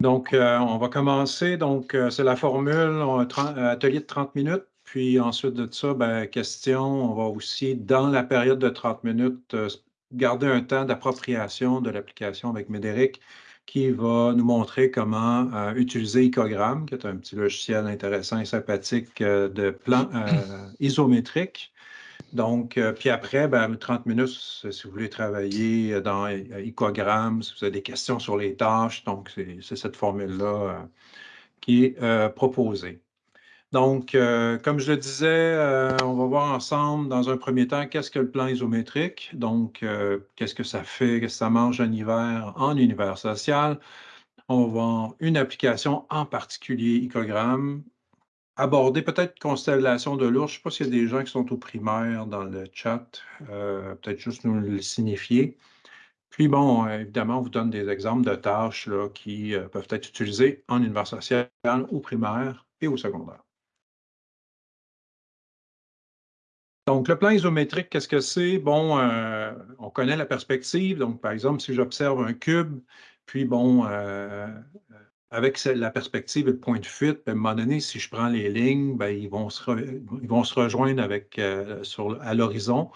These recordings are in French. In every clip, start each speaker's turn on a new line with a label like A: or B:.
A: Donc, euh, on va commencer. Donc, euh, c'est la formule, un atelier de 30 minutes. Puis ensuite de ça, ben, question, on va aussi, dans la période de 30 minutes, euh, garder un temps d'appropriation de l'application avec Médéric qui va nous montrer comment utiliser Icogram, qui est un petit logiciel intéressant et sympathique de plan isométrique donc, euh, puis après, ben, 30 minutes, si vous voulez travailler dans Icogram, si vous avez des questions sur les tâches, donc c'est cette formule-là euh, qui est euh, proposée. Donc, comme je le disais, on va voir ensemble dans un premier temps qu'est-ce que le plan isométrique, donc qu'est-ce que ça fait, qu'est-ce que ça mange en hiver en univers social? On va voir une application en particulier, Icogram, aborder peut-être constellation de l'ours. Je ne sais pas s'il y a des gens qui sont au primaire dans le chat. Euh, peut-être juste nous le signifier. Puis bon, évidemment, on vous donne des exemples de tâches qui euh, peuvent être utilisées en univers social, au primaire et au secondaire. Donc, le plan isométrique, qu'est-ce que c'est? Bon, euh, on connaît la perspective. Donc, par exemple, si j'observe un cube, puis bon, avec la perspective et le point de fuite, ben, à un moment donné, si je prends les lignes, ben, ils, vont se ils vont se rejoindre avec, euh, sur, à l'horizon.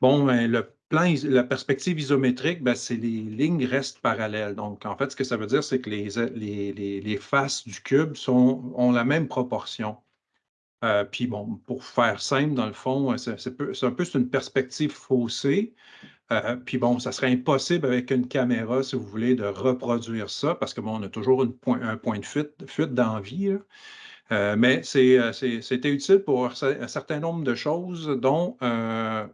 A: Bon, ben, le plan, la perspective isométrique, c'est les lignes restent parallèles. Donc, en fait, ce que ça veut dire, c'est que les, les, les, faces du cube ont la même proportion. Euh, puis bon, pour faire simple, dans le fond, c'est un peu une perspective faussée. Euh, puis bon, ça serait impossible avec une caméra, si vous voulez, de reproduire ça, parce que bon, on a toujours un point de fuite, fuite d'envie. Euh, mais euh, c'était utile pour un certain nombre de choses, dont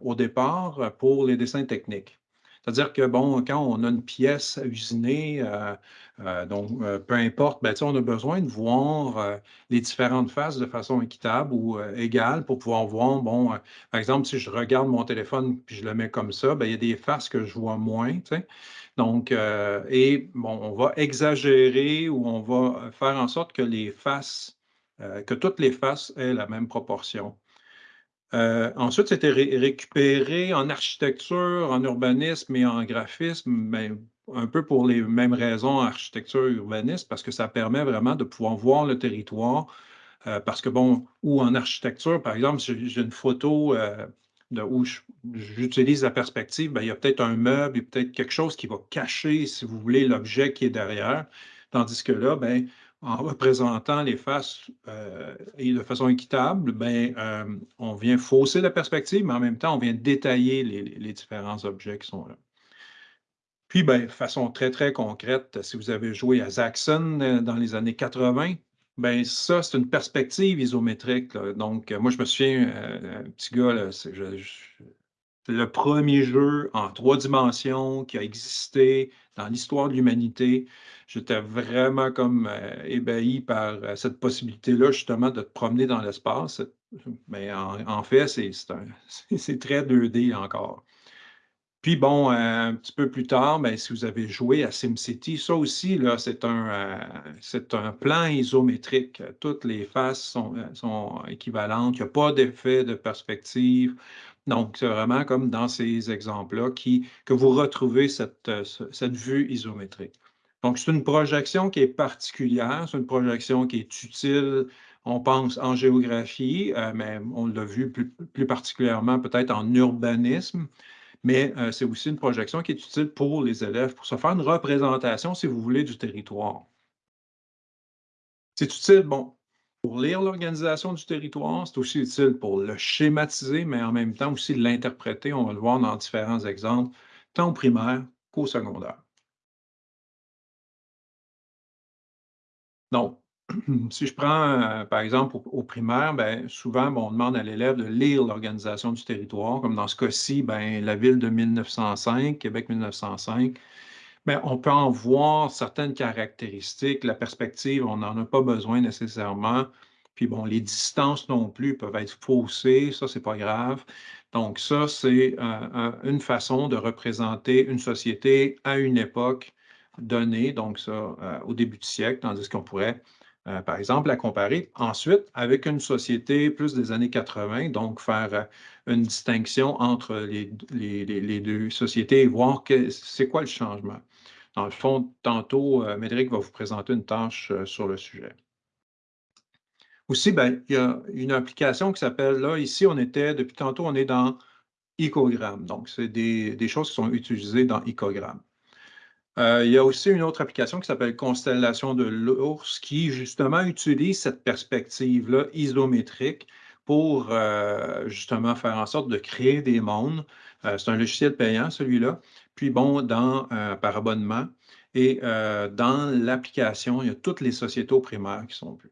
A: au départ pour les dessins techniques. C'est-à-dire que, bon, quand on a une pièce à usiner, euh, euh, donc euh, peu importe, ben, on a besoin de voir les différentes faces de façon équitable ou égale pour pouvoir voir, bon, par exemple, si je regarde mon téléphone puis je le mets comme ça, ben, il y a des faces que je vois moins, Donc, et bon, on va exagérer ou on va faire en sorte que les faces, que toutes les faces aient la même proportion. Euh, ensuite, c'était récupéré en architecture, en urbanisme et en graphisme, mais un peu pour les mêmes raisons, architecture et urbanisme, parce que ça permet vraiment de pouvoir voir le territoire. Euh, parce que, bon, ou en architecture, par exemple, j'ai une photo euh, où j'utilise la perspective, ben, il y a peut-être un meuble, il y a peut-être quelque chose qui va cacher, si vous voulez, l'objet qui est derrière. Tandis que là, ben, en représentant les faces euh, de façon équitable, ben, euh, on vient fausser la perspective, mais en même temps, on vient détailler les, différents objets qui sont là. Puis, ben, de façon très, très concrète, si vous avez joué à Zaxxon euh, dans les années 80, ben ça, c'est une perspective isométrique. Donc, moi, je me souviens, un petit gars, c'est le premier jeu en trois dimensions qui a existé dans l'histoire de l'humanité j'étais vraiment comme euh, ébahi par euh, cette possibilité-là, justement, de te promener dans l'espace. Mais en, fait, c'est très 2D encore. Puis bon, euh, un petit peu plus tard, ben, si vous avez joué à SimCity, ça aussi, c'est un, un plan isométrique. Toutes les faces sont, sont équivalentes. Il n'y a pas d'effet de perspective. Donc, c'est vraiment comme dans ces exemples-là que vous retrouvez cette, cette vue isométrique. Donc, c'est une projection qui est particulière, c'est une projection qui est utile, on pense en géographie, euh, mais on l'a vu plus, particulièrement peut-être en urbanisme, mais euh, c'est aussi une projection qui est utile pour les élèves, pour se faire une représentation, si vous voulez, du territoire. C'est utile, bon, pour lire l'organisation du territoire, c'est aussi utile pour le schématiser, mais en même temps aussi l'interpréter. On va le voir dans différents exemples, tant au primaire qu'au secondaire. Donc, si je prends, euh, par exemple, au, primaire, ben, souvent, on demande à l'élève de lire l'organisation du territoire, comme dans ce cas-ci, ben, la ville de 1905, Québec 1905. Ben, on peut en voir certaines caractéristiques. La perspective, on n'en a pas besoin nécessairement. Puis bon, les distances non plus peuvent être faussées, ça, c'est pas grave. Donc, ça, c'est euh, une façon de représenter une société à une époque donnée, donc ça, euh, au début du siècle, tandis qu'on pourrait, euh, par exemple, la comparer ensuite avec une société plus des années 80, donc faire euh, une distinction entre les, les, deux sociétés et voir c'est quoi le changement. Dans le fond, tantôt, Médéric va vous présenter une tâche sur le sujet. Aussi, ben, il y a une application qui s'appelle, là, ici, on était, depuis tantôt, on est dans Icogram. Donc, c'est des, choses qui sont utilisées dans Icogram. Euh, il y a aussi une autre application qui s'appelle Constellation de l'ours qui, justement, utilise cette perspective-là isométrique pour, euh, justement, faire en sorte de créer des mondes. Euh, c'est un logiciel payant, celui-là. Puis, bon, dans, par abonnement. Et dans l'application, il y a toutes les sociétés primaires qui sont vues.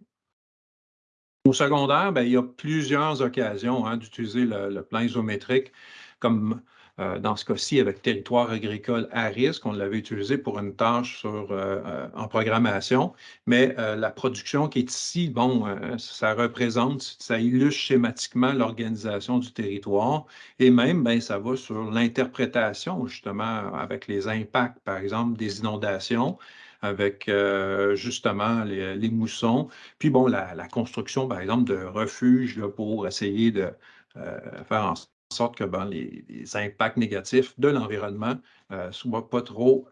A: Au secondaire, ben, il y a plusieurs occasions hein, d'utiliser le, plan isométrique, comme euh, dans ce cas-ci avec territoire agricole à risque. On l'avait utilisé pour une tâche sur, euh, euh, en programmation, mais la production qui est ici, bon, ça représente, ça illustre schématiquement l'organisation du territoire et même, ben, ça va sur l'interprétation, justement, avec les impacts, par exemple, des inondations avec euh, justement les, moussons. Puis bon, la, construction, par exemple, de refuges pour essayer de euh, faire en sorte que ben, les, impacts négatifs de l'environnement ne euh, soient pas trop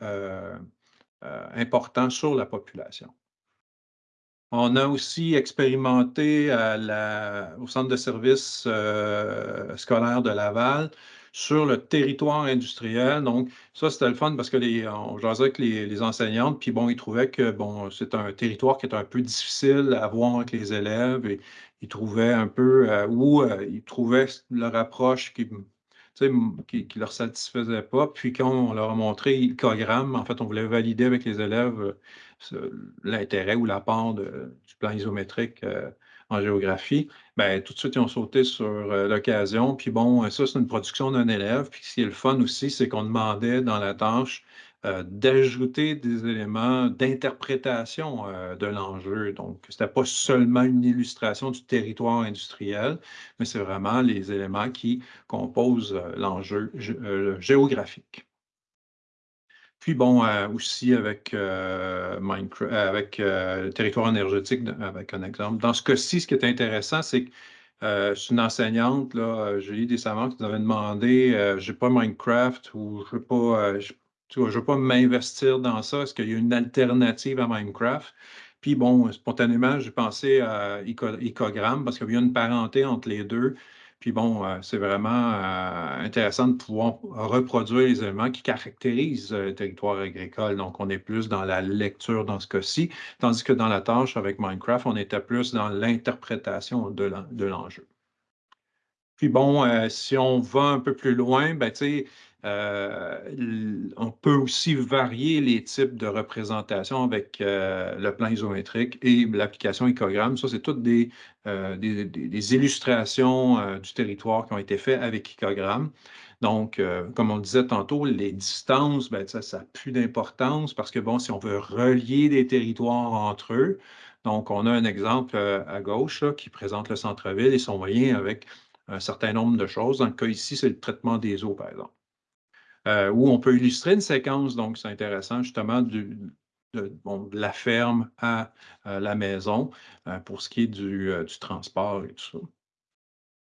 A: importants sur la population. On a aussi expérimenté au centre de services scolaires de Laval sur le territoire industriel. Donc, ça, c'était le fun parce que les, on jasait avec les, enseignantes, puis bon, ils trouvaient que bon, c'est un territoire qui est un peu difficile à voir avec les élèves et ils trouvaient un peu euh, où euh, ils trouvaient leur approche qui qui ne leur satisfaisait pas. Puis quand on leur a montré le programme, en fait, on voulait valider avec les élèves euh, l'intérêt ou l'apport du plan isométrique en géographie, ben, tout de suite, ils ont sauté sur euh, l'occasion. Puis bon, ça, c'est une production d'un élève. Puis ce qui est le fun aussi, c'est qu'on demandait dans la tâche euh, d'ajouter des éléments d'interprétation euh, de l'enjeu. Donc, ce n'était pas seulement une illustration du territoire industriel, mais c'est vraiment les éléments qui composent l'enjeu géographique. Puis bon, euh, aussi avec, euh, Minecraft, euh, avec le territoire énergétique, avec un exemple. Dans ce cas-ci, ce qui est intéressant, c'est que une enseignante, là, Julie Dessamants, qui nous avait demandé, je n'ai pas Minecraft ou je ne veux pas, m'investir dans ça. Est-ce qu'il y a une alternative à Minecraft? Puis bon, spontanément, j'ai pensé à Icogram parce qu'il y a une parenté entre les deux. Puis bon, euh, c'est vraiment euh, intéressant de pouvoir reproduire les éléments qui caractérisent euh, le territoire agricole. Donc, on est plus dans la lecture dans ce cas-ci, tandis que dans la tâche avec Minecraft, on était plus dans l'interprétation de l'enjeu. Puis bon, si on va un peu plus loin, ben, tu sais, euh, on peut aussi varier les types de représentation avec euh, le plan isométrique et l'application Icogram. Ça, c'est toutes des, euh, illustrations du territoire qui ont été faites avec Icogram. Donc, comme on le disait tantôt, les distances, ben, ça n'a plus d'importance parce que, bon, si on veut relier des territoires entre eux, donc on a un exemple à gauche qui présente le centre-ville et son moyen avec un certain nombre de choses. Dans le cas ici, c'est le traitement des eaux, par exemple. Euh, où on peut illustrer une séquence, donc c'est intéressant justement de, la ferme à la maison euh, pour ce qui est du, euh, du, transport et tout ça.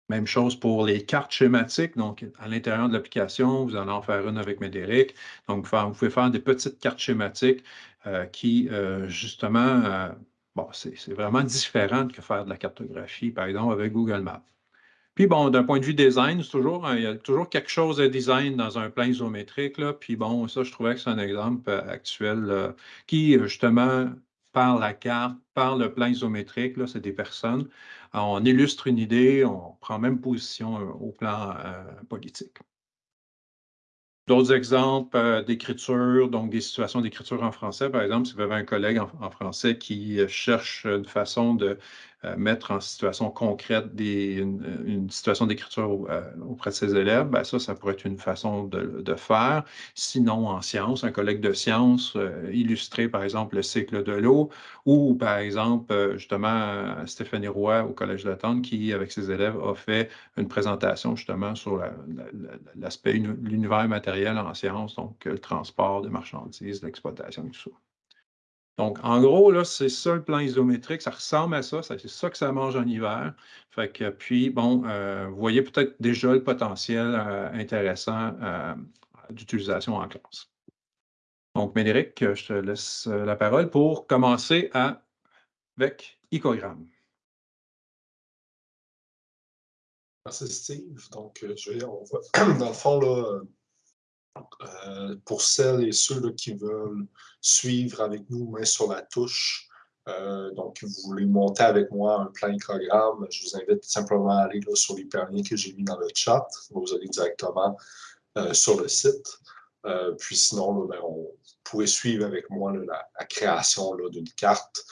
A: Même chose pour les cartes schématiques. Donc, à l'intérieur de l'application, vous allez en faire une avec Médéric. Donc, vous pouvez faire des petites cartes schématiques qui, justement, bon, c'est vraiment différent que faire de la cartographie, par exemple, avec Google Maps. Puis bon, d'un point de vue design, toujours, il y a toujours quelque chose de design dans un plan isométrique. Là. Puis bon, ça, je trouvais que c'est un exemple euh, actuel qui, euh, justement, par la carte, par le plan isométrique, c'est des personnes. on illustre une idée, on prend même position euh, au plan politique. D'autres exemples euh, d'écriture, donc des situations d'écriture en français, par exemple, si vous avez un collègue en, français qui euh, cherche une façon de euh, mettre en situation concrète une, situation d'écriture auprès de ses élèves, ben ça, ça pourrait être une façon de, faire. Sinon, en sciences, un collègue de sciences illustrer, par exemple, le cycle de l'eau, ou par exemple, justement, Stéphanie Roy au Collège de Tente qui, avec ses élèves, a fait une présentation justement sur l'aspect, l'univers matériel en sciences, donc le transport de marchandises, l'exploitation, tout ça. Donc, en gros, là, c'est ça le plan isométrique, ça ressemble à ça, c'est ça que ça mange en hiver. Fait que, puis, bon, euh, vous voyez peut-être déjà le potentiel euh, intéressant euh, d'utilisation en classe. Donc, Médéric, je te laisse la parole pour commencer avec Icogramme.
B: Merci Steve. Donc, je vais, on va, dans le fond, là, euh, pour celles et ceux qui veulent suivre avec nous main sur la touche, euh, donc vous voulez monter avec moi un plan programme, je vous invite simplement à aller sur les permis que j'ai mis dans le chat. Vous allez directement euh, sur le site. puis sinon, ben, vous pouvez suivre avec moi la, création d'une carte.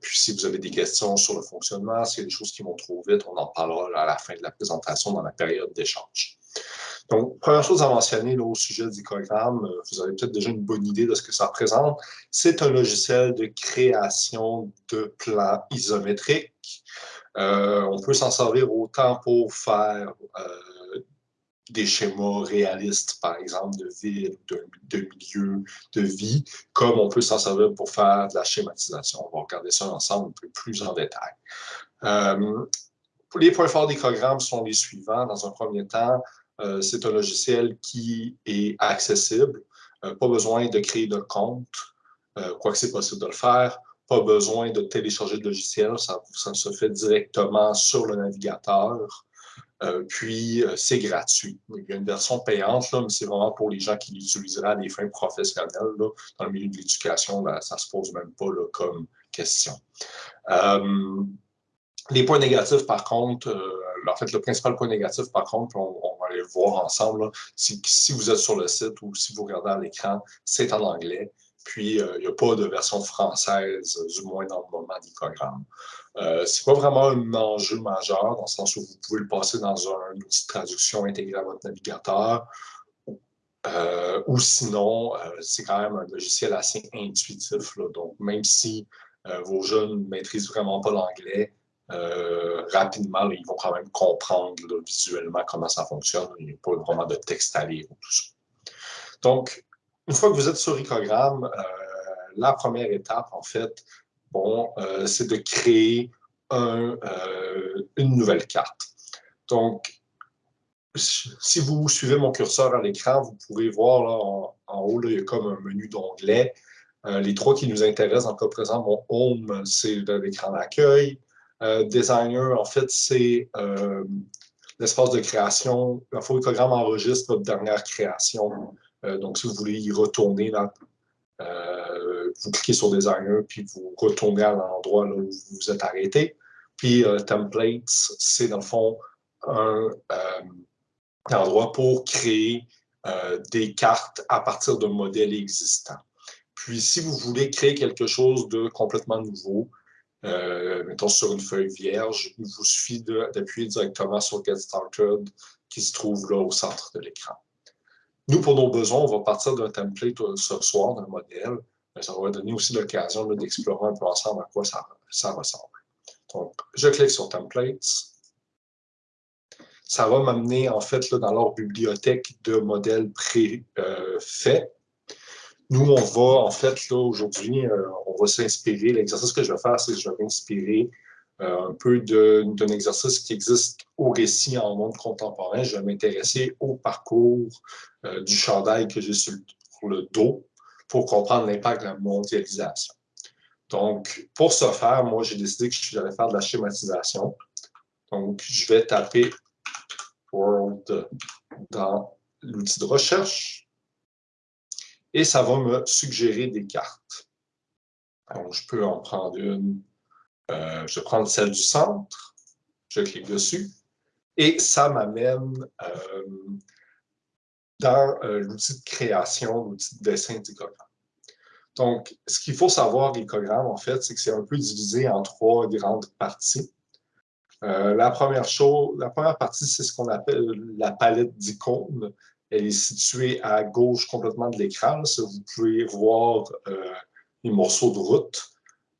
B: puis si vous avez des questions sur le fonctionnement, s'il y a des choses qui vont trop vite, on en parlera à la fin de la présentation dans la période d'échange. Donc, première chose à mentionner au sujet du d'Icogramme, euh, vous avez peut-être déjà une bonne idée de ce que ça représente. C'est un logiciel de création de plans isométriques. Euh, on peut s'en servir autant pour faire euh, des schémas réalistes, par exemple, de ville, de, de milieu, de vie, comme on peut s'en servir pour faire de la schématisation. On va regarder ça ensemble un peu plus en détail. les points forts d'Icogramme sont les suivants. Dans un premier temps, euh, c'est un logiciel qui est accessible. Euh, pas besoin de créer de compte, euh, quoique c'est possible de le faire. Pas besoin de télécharger le logiciel, ça, se fait directement sur le navigateur. puis, c'est gratuit. Il y a une version payante, mais c'est vraiment pour les gens qui l'utiliseraient à des fins professionnelles. Dans le milieu de l'éducation, ça ne se pose même pas comme question. les points négatifs, par contre, en fait, le principal point négatif, par contre, on, aller le voir ensemble, si, si, vous êtes sur le site ou si vous regardez à l'écran, c'est en anglais. Puis, euh, il n'y a pas de version française, du moins dans le moment du programme. Euh, ce n'est pas vraiment un enjeu majeur, dans le sens où vous pouvez le passer dans un outil de traduction intégré à votre navigateur, euh, ou sinon, c'est quand même un logiciel assez intuitif. donc, même si vos jeunes ne maîtrisent vraiment pas l'anglais, euh, rapidement, ils vont quand même comprendre visuellement comment ça fonctionne. Il n'y a pas vraiment de texte à lire ou tout ça. Donc, une fois que vous êtes sur Icogramme, euh, la première étape, en fait, bon, euh, c'est de créer une nouvelle carte. Donc, si vous suivez mon curseur à l'écran, vous pourrez voir là, en, haut, il y a comme un menu d'onglets. les trois qui nous intéressent en cas présent, mon Home, c'est l'écran d'accueil. Euh, designer, en fait, c'est euh, l'espace de création. Le photogramme enregistre votre dernière création. Euh, donc, si vous voulez y retourner, là, vous cliquez sur Designer, puis vous retournez à l'endroit où vous vous êtes arrêté. Puis Templates, c'est dans le fond un, endroit pour créer des cartes à partir d'un modèle existant. Puis, si vous voulez créer quelque chose de complètement nouveau, euh, mettons sur une feuille vierge, il vous suffit d'appuyer directement sur Get Started qui se trouve là au centre de l'écran. Nous, pour nos besoins, on va partir d'un template euh, ce soir, d'un modèle. Mais ça va donner aussi l'occasion d'explorer un peu ensemble à quoi ça, ressemble. Donc, je clique sur Templates. Ça va m'amener, en fait, là, dans leur bibliothèque de modèles préfaits. Euh, nous, on va, en fait, là, aujourd'hui, euh, on va s'inspirer. L'exercice que je vais faire, c'est que je vais m'inspirer euh, un peu d'un exercice qui existe au récit en monde contemporain. Je vais m'intéresser au parcours euh, du chandail que j'ai sur le dos pour comprendre l'impact de la mondialisation. Donc, pour ce faire, moi, j'ai décidé que j'allais faire de la schématisation. Donc, je vais taper World dans l'outil de recherche et ça va me suggérer des cartes. Donc, je peux en prendre une. Euh, je vais prendre celle du centre, je clique dessus, et ça m'amène euh, dans euh, l'outil de création, l'outil de dessin d'icogramme. Donc, ce qu'il faut savoir, l'icogramme, en fait, c'est que c'est un peu divisé en trois grandes parties. la première chose, la première partie, c'est ce qu'on appelle la palette d'icônes. Elle est située à gauche complètement de l'écran. Vous pouvez voir euh, les morceaux de route.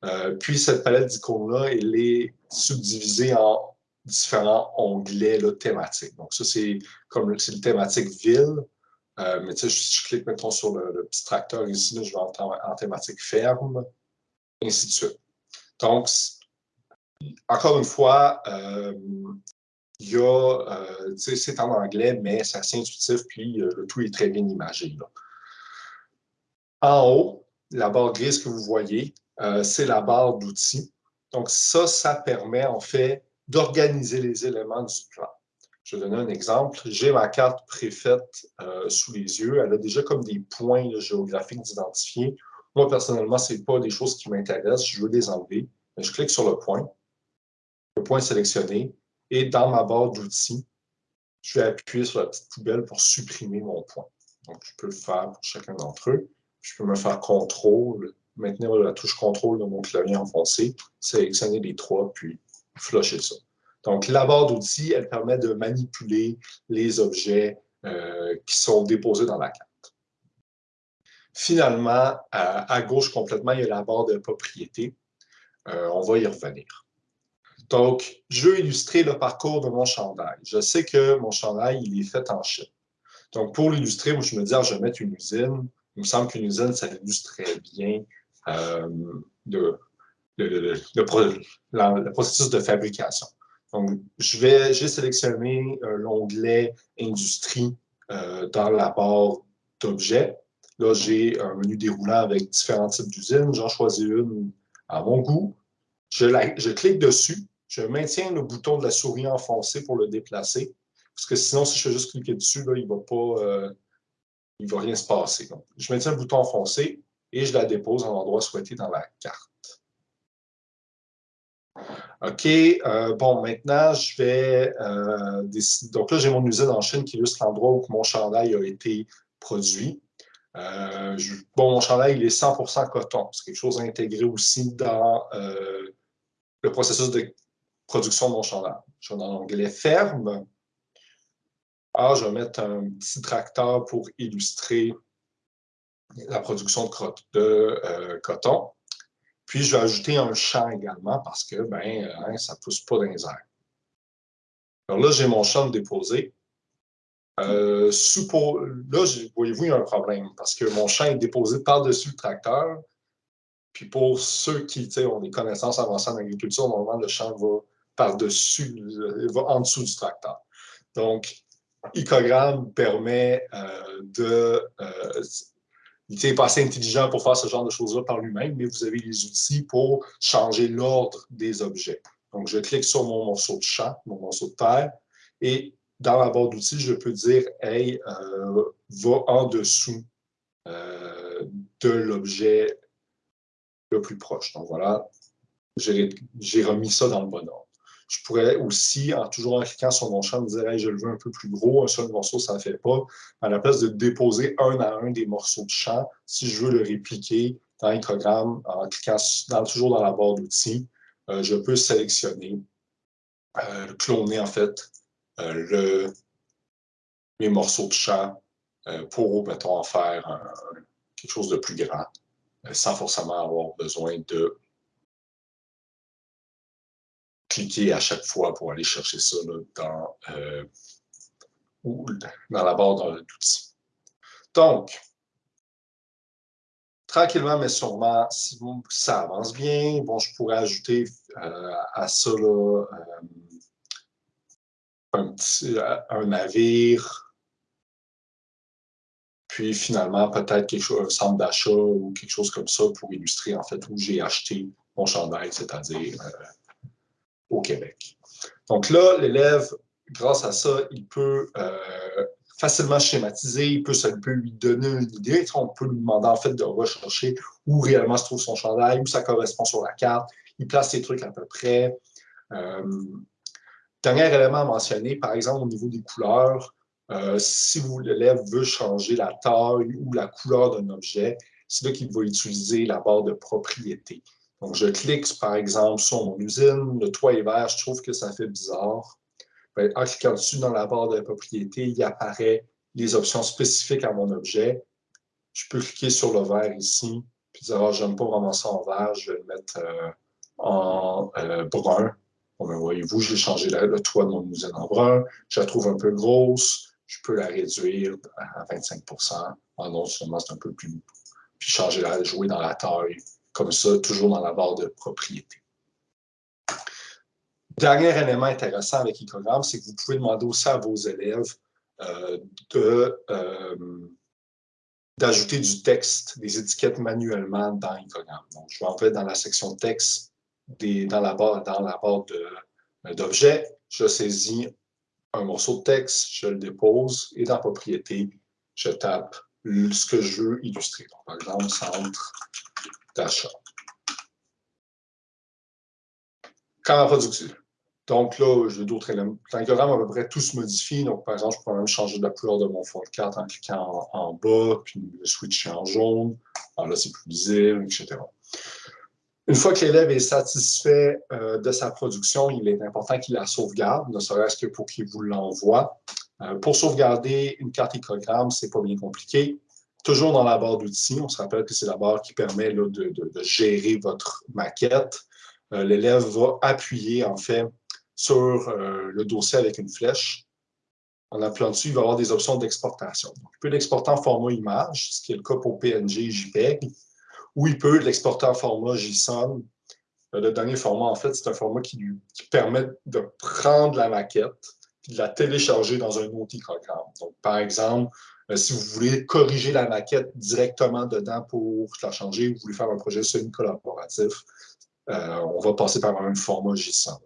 B: Euh, puis cette palette d'icônes-là, elle est subdivisée en différents onglets thématiques. Donc ça, c'est comme le thématique ville. Euh, mais tu sais, je, clique, mettons, sur le, petit tracteur ici, je vais en, thématique ferme, ainsi de suite. Donc, encore une fois, il y a, euh, c'est en anglais, mais c'est assez intuitif, puis euh, le tout est très bien imagé. En haut, la barre grise que vous voyez, euh, c'est la barre d'outils. Donc ça, ça permet en fait d'organiser les éléments du plan. Je vais donner un exemple. J'ai ma carte préfaite euh, sous les yeux. Elle a déjà comme des points géographiques d'identifier. Moi, personnellement, ce n'est pas des choses qui m'intéressent. Je veux les enlever. je clique sur le point. Le point sélectionné. Et dans ma barre d'outils, je vais appuyer sur la petite poubelle pour supprimer mon point. Donc, je peux le faire pour chacun d'entre eux. Je peux me faire contrôle, maintenir la touche contrôle de mon clavier enfoncé, sélectionner les trois, puis flusher ça. Donc, la barre d'outils, elle permet de manipuler les objets euh, qui sont déposés dans la carte. Finalement, à, gauche complètement, il y a la barre de propriété. Euh, on va y revenir. Donc, je veux illustrer le parcours de mon chandail. Je sais que mon chandail, il est fait en Chine. Donc, pour l'illustrer, je me dis, ah, je vais mettre une usine. Il me semble qu'une usine, ça illustre très bien euh, le, processus de fabrication. Donc, je vais, j'ai sélectionné euh, l'onglet Industrie euh, dans la barre d'objets. Là, j'ai un menu déroulant avec différents types d'usines. J'en choisis une à mon goût. Je clique dessus je maintiens le bouton de la souris enfoncé pour le déplacer, parce que sinon, si je fais juste cliquer dessus, là, il ne va pas, euh, il va rien se passer. je maintiens le bouton enfoncé et je la dépose en endroit souhaité dans la carte. OK, euh, bon, maintenant, je vais euh, décider. Donc là, j'ai mon usine en Chine qui illustre l'endroit où mon chandail a été produit. bon, mon chandail, il est 100% coton. C'est quelque chose à intégrer aussi dans le processus de production de mon chandail. Je vais dans l'onglet Ferme. Alors, ah, je vais mettre un petit tracteur pour illustrer la production de, euh, coton. Puis, je vais ajouter un champ également parce que ben, hein, ça ne pousse pas dans les airs. Alors là, j'ai mon champ déposé. Euh, là, voyez-vous, il y a un problème parce que mon champ est déposé par-dessus le tracteur. Puis pour ceux qui ont des connaissances avancées en agriculture, normalement, le champ va par-dessus, va en dessous du tracteur. Donc, Icogram permet euh, de... Euh, il n'est pas assez intelligent pour faire ce genre de choses-là par lui-même, mais vous avez les outils pour changer l'ordre des objets. Donc, je clique sur mon morceau de champ, mon morceau de terre, et dans la barre d'outils, je peux dire « Hey, euh, va en dessous de l'objet le plus proche. » Donc, voilà, j'ai remis ça dans le bon ordre. Je pourrais aussi, en toujours en cliquant sur mon champ, me dire je le veux un peu plus gros, un seul morceau, ça ne fait pas. À la place de déposer un à un des morceaux de champ, si je veux le répliquer dans un programme, en cliquant toujours dans la barre d'outils, euh, je peux sélectionner, euh, cloner en fait euh, le, mes morceaux de champ pour, mettons, en faire quelque chose de plus grand, sans forcément avoir besoin de cliquer à chaque fois pour aller chercher ça dans, euh, dans la barre d'outils. Donc, tranquillement, mais sûrement, si ça avance bien, bon, je pourrais ajouter euh, à ça là, euh, un, petit, un navire, puis finalement, peut-être quelque chose, un centre d'achat ou quelque chose comme ça pour illustrer en fait où j'ai acheté mon chandail, c'est-à-dire au Québec. Donc là, l'élève, grâce à ça, il peut euh, facilement schématiser, il peut, ça peut lui donner une idée. On peut lui demander en fait de rechercher où réellement se trouve son chandail, où ça correspond sur la carte. Il place ses trucs à peu près. Euh, dernier élément à mentionner, par exemple, au niveau des couleurs, euh, si l'élève veut changer la taille ou la couleur d'un objet, c'est là qu'il va utiliser la barre de propriété. Donc, je clique, par exemple, sur mon usine, le toit est vert, je trouve que ça fait bizarre. En cliquant dessus dans la barre de propriété, il apparaît les options spécifiques à mon objet. Je peux cliquer sur le vert ici, puis dire, ah, j'aime pas vraiment ça en vert, je vais le mettre euh, en euh, brun. Bon, ben, voyez-vous, j'ai changé le toit de mon usine en brun. Je la trouve un peu grosse. Je peux la réduire à 25% Ah non, seulement c'est un peu plus... Puis changer la, jouer dans la taille comme ça, toujours dans la barre de propriété. Dernier élément intéressant avec Icogram, c'est que vous pouvez demander aussi à vos élèves euh, euh, d'ajouter du texte, des étiquettes manuellement dans Icogram. Donc, je vais entrer dans la section texte, des, dans la barre, dans la barre d'objets, je saisis un morceau de texte, je le dépose et dans propriété, je tape ce que je veux illustrer. par exemple, centre d'achat. Quand production. Donc là, j'ai d'autres éléments. Dans à peu près tout se modifie. Donc, par exemple, je peux même changer la couleur de mon fond de carte en cliquant en, bas, puis le switcher en jaune. Alors là, c'est plus visible, etc. Une fois que l'élève est satisfait euh, de sa production, il est important qu'il la sauvegarde, ne serait-ce que pour qu'il vous l'envoie. Euh, pour sauvegarder une carte icogramme, ce n'est pas bien compliqué. Toujours dans la barre d'outils, on se rappelle que c'est la barre qui permet de, gérer votre maquette. Euh, l'élève va appuyer, en fait, sur euh, le dossier avec une flèche. En appuyant dessus, il va avoir des options d'exportation. Il peut l'exporter en format image, ce qui est le cas pour PNG et JPEG, ou il peut l'exporter en format JSON. Euh, le dernier format, en fait, c'est un format qui, lui, permet de prendre la maquette et de la télécharger dans un autre programme. Donc, par exemple, si vous voulez corriger la maquette directement dedans pour la changer, vous voulez faire un projet semi-collaboratif, on va passer par un format JSON.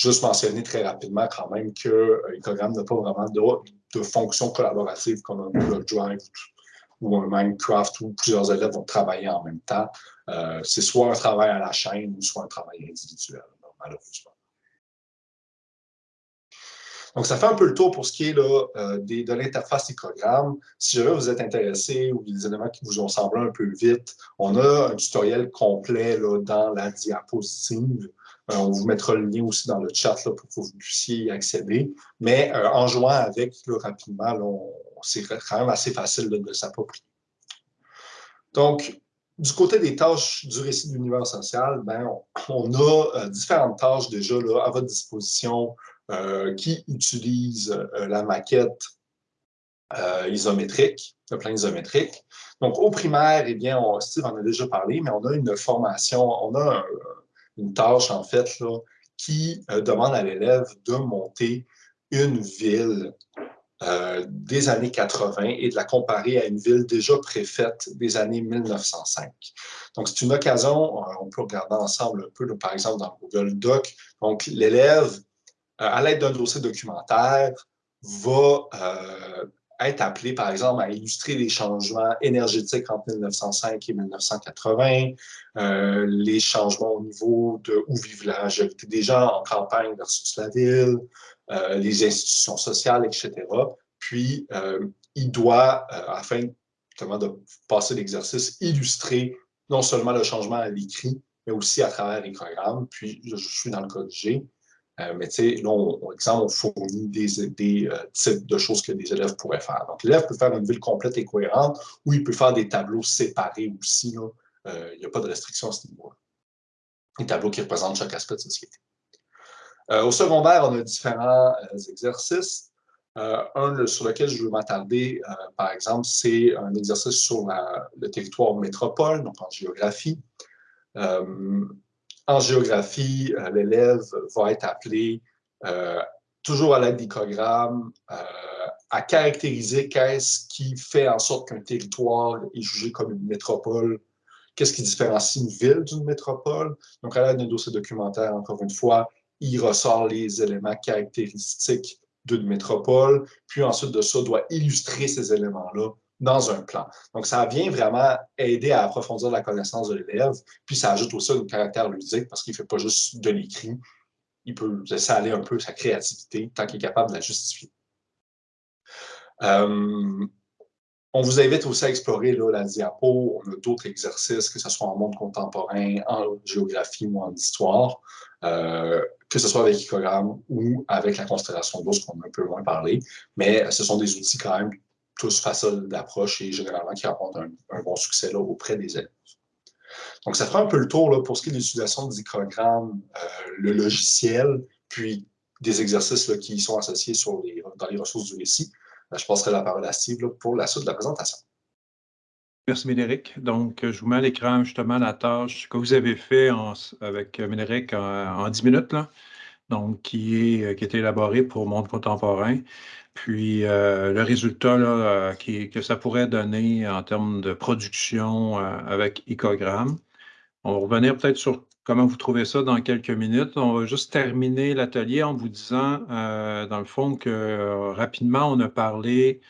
B: Juste mentionner très rapidement quand même que euh, Ecogram n'a pas vraiment de, fonction collaborative comme un Google Drive ou un Minecraft où plusieurs élèves vont travailler en même temps. Euh, c'est soit un travail à la chaîne ou soit un travail individuel, malheureusement. Donc, ça fait un peu le tour pour ce qui est là, euh, de l'interface Ecogram. Si jamais vous êtes intéressé ou des éléments qui vous ont semblé un peu vite, on a un tutoriel complet là, dans la diapositive. Euh, on vous mettra le lien aussi dans le chat pour que vous puissiez y accéder. Mais euh, en jouant avec rapidement, c'est quand même assez facile de s'approprier. Donc, du côté des tâches du récit de l'univers social, ben, on, a différentes tâches déjà là, à votre disposition qui utilisent la maquette isométrique, le plan isométrique. Donc, au primaire, eh bien, Steve en a déjà parlé, mais on a une formation, on a un, une tâche, en fait, là, qui euh, demande à l'élève de monter une ville euh, des années 80 et de la comparer à une ville déjà préfaite des années 1905. Donc, c'est une occasion, euh, on peut regarder ensemble un peu, par exemple, dans Google Doc. Donc, l'élève, à l'aide d'un dossier documentaire, va être appelé, par exemple, à illustrer les changements énergétiques entre 1905 et 1980, euh, les changements au niveau de où vivent la majorité des gens en campagne versus la ville, euh, les institutions sociales, etc. Puis, euh, il doit, afin justement de passer l'exercice, illustrer non seulement le changement à l'écrit, mais aussi à travers les programmes. Puis, je suis dans le code G. Euh, mais tu sais, là, on, exemple, on fournit des, euh, types de choses que les élèves pourraient faire. Donc, l'élève peut faire une ville complète et cohérente ou il peut faire des tableaux séparés aussi. Euh, il n'y a pas de restriction à ce niveau-là. Des tableaux qui représentent chaque aspect de société. au secondaire, on a différents exercices. un sur lequel je veux m'attarder, par exemple, c'est un exercice sur le territoire métropole, donc en géographie. En géographie, euh, l'élève va être appelé, euh, toujours à l'aide d'icogramme, euh, à caractériser qu'est-ce qui fait en sorte qu'un territoire est jugé comme une métropole, qu'est-ce qui différencie une ville d'une métropole? Donc, à l'aide d'un dossier documentaire, encore une fois, il ressort les éléments caractéristiques d'une métropole, puis ensuite de ça, doit illustrer ces éléments-là dans un plan. Donc, ça vient vraiment aider à approfondir la connaissance de l'élève, puis ça ajoute aussi un caractère ludique parce qu'il ne fait pas juste de l'écrit, il peut laisser aller un peu sa créativité tant qu'il est capable de la justifier. Euh, on vous invite aussi à explorer la diapo. On a d'autres exercices, que ce soit en monde contemporain, en géographie ou en histoire, euh, que ce soit avec Icogram ou avec la constellation d'ours qu'on a un peu moins parlé. Mais ce sont des outils quand même tous faciles d'approche et généralement qui rencontrent un, bon succès là, auprès des élèves. Donc, ça fera un peu le tour là, pour ce qui est de l'utilisation du programme, euh, le logiciel, puis des exercices qui sont associés dans les ressources du récit. Euh, je passerai la parole à Steve pour la suite de la présentation.
A: Merci, Médéric. Donc, je vous mets à l'écran justement la tâche que vous avez fait avec Médéric en, en 10 minutes. Là. Donc qui est, qui est élaboré pour monde contemporain. Puis le résultat là, que ça pourrait donner en termes de production avec Icogram. On va revenir peut-être sur comment vous trouvez ça dans quelques minutes. On va juste terminer l'atelier en vous disant, dans le fond, que rapidement, on a parlé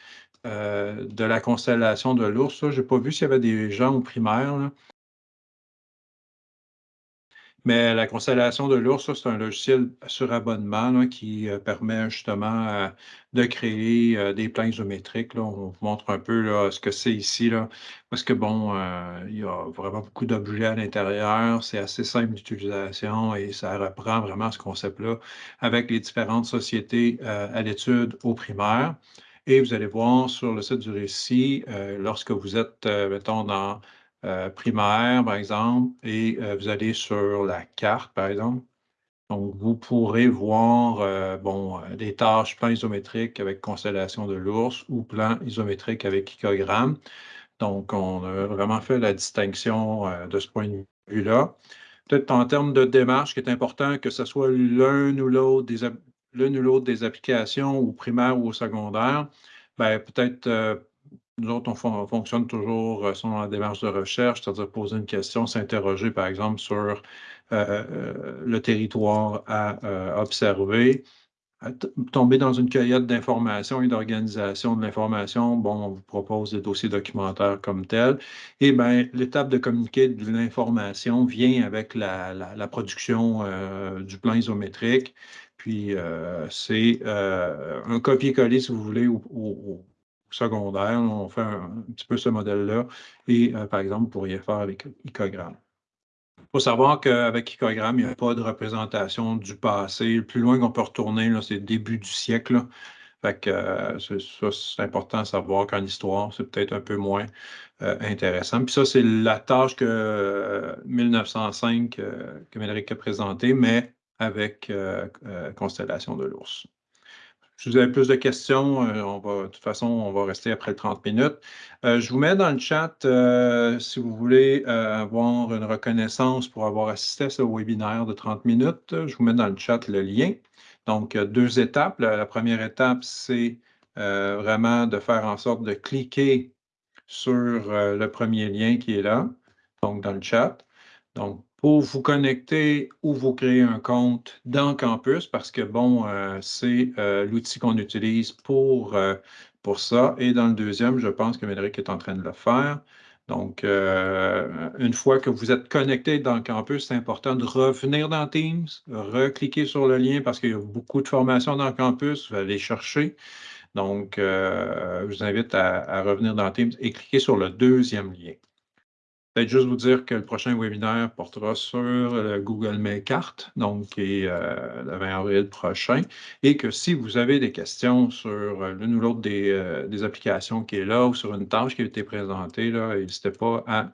A: de la constellation de l'ours. Je n'ai pas vu s'il y avait des gens au primaire. Mais la constellation de l'ours, c'est un logiciel sur abonnement qui euh, permet justement euh, de créer euh, des plans isométriques. On vous montre un peu ce que c'est ici. Parce que bon, il y a vraiment beaucoup d'objets à l'intérieur. C'est assez simple d'utilisation et ça reprend vraiment ce concept-là avec les différentes sociétés à l'étude au primaire. Et vous allez voir sur le site du récit, lorsque vous êtes, mettons, dans euh, primaire, par exemple, et euh, vous allez sur la carte, par exemple. Donc, vous pourrez voir euh, des tâches plan isométriques avec constellation de l'ours ou plan isométrique avec icogramme. Donc, on a vraiment fait la distinction de ce point de vue-là. Peut-être en termes de démarche, qui est important, que ce soit l'un ou l'autre des, l'une ou l'autre des applications, ou primaire ou au secondaire, ben, peut-être nous autres, on, fonctionne toujours euh, selon la démarche de recherche, c'est-à-dire poser une question, s'interroger, par exemple, sur euh, euh, le territoire à observer, tomber dans une cueillette d'informations et d'organisation de l'information. Bon, on vous propose des dossiers documentaires comme tels. Et bien, l'étape de communiquer de l'information vient avec la, production du plan isométrique. Puis, c'est un copier-coller, si vous voulez, au, secondaire. On fait un, petit peu ce modèle-là. Et euh, par exemple, vous pourriez faire avec Icogram. Il faut savoir qu'avec Icogram, il n'y a pas de représentation du passé. Le plus loin qu'on peut retourner, c'est le début du siècle. Fait que euh, c'est important à savoir qu'en histoire, c'est peut-être un peu moins euh, intéressant. Puis ça, c'est la tâche que 1905 que Médéric a présentée, mais avec Constellation de l'ours. Si vous avez plus de questions, euh, de toute façon, on va rester après 30 minutes. Euh, je vous mets dans le chat euh, si vous voulez avoir une reconnaissance pour avoir assisté à ce webinaire de 30 minutes. Je vous mets dans le chat le lien. Donc, deux étapes. La, première étape, c'est vraiment de faire en sorte de cliquer sur le premier lien qui est là, donc dans le chat. Donc, pour vous connecter ou vous créer un compte dans Campus parce que, bon, euh, c'est euh, l'outil qu'on utilise pour, euh, pour ça. Et dans le deuxième, je pense que Médéric est en train de le faire. Donc, une fois que vous êtes connecté dans Campus, c'est important de revenir dans Teams, recliquer sur le lien parce qu'il y a beaucoup de formations dans Campus, vous allez chercher. Donc, je vous invite à revenir dans Teams et cliquer sur le deuxième lien. Juste vous dire que le prochain webinaire portera sur le Google Mail Carte, donc qui est euh, le 20 avril prochain, et que si vous avez des questions sur euh, l'une ou l'autre euh, des, applications qui est là ou sur une tâche qui a été présentée, n'hésitez pas à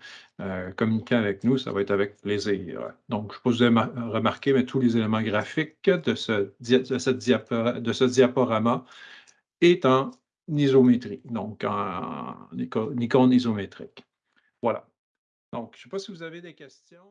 A: communiquer avec nous, ça va être avec plaisir. Donc, je ne sais pas vous avez mais tous les éléments graphiques de ce, diaporama est en isométrie, donc en icône isométrique. Voilà. Donc, je ne sais pas si vous avez des questions.